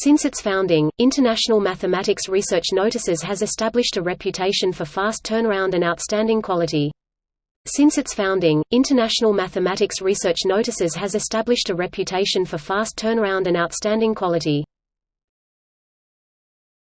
Since its founding, International Mathematics Research Notices has established a reputation for fast turnaround and outstanding quality. Since its founding, International Mathematics Research Notices has established a reputation for fast turnaround and outstanding quality.